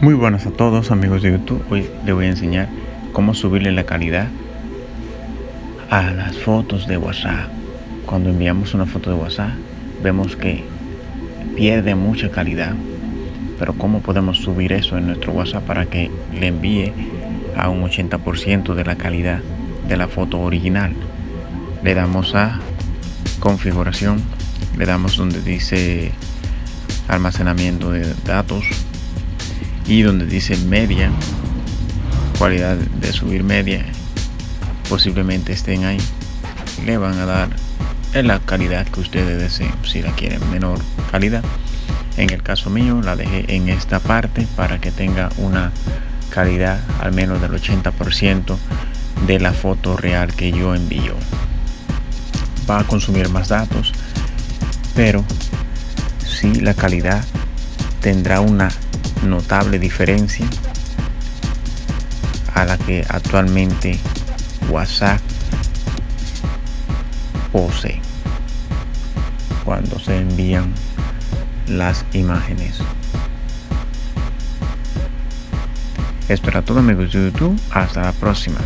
Muy buenas a todos amigos de YouTube. Hoy les voy a enseñar cómo subirle la calidad a las fotos de WhatsApp. Cuando enviamos una foto de WhatsApp vemos que pierde mucha calidad. Pero cómo podemos subir eso en nuestro WhatsApp para que le envíe a un 80% de la calidad de la foto original. Le damos a configuración, le damos donde dice almacenamiento de datos y donde dice media cualidad de subir media posiblemente estén ahí. Le van a dar en la calidad que ustedes deseen si la quieren menor calidad. En el caso mío la dejé en esta parte para que tenga una calidad al menos del 80% de la foto real que yo envío. Va a consumir más datos pero si la calidad tendrá una notable diferencia a la que actualmente WhatsApp posee cuando se envían las imágenes. Esto era todo amigos de YouTube. Hasta la próxima.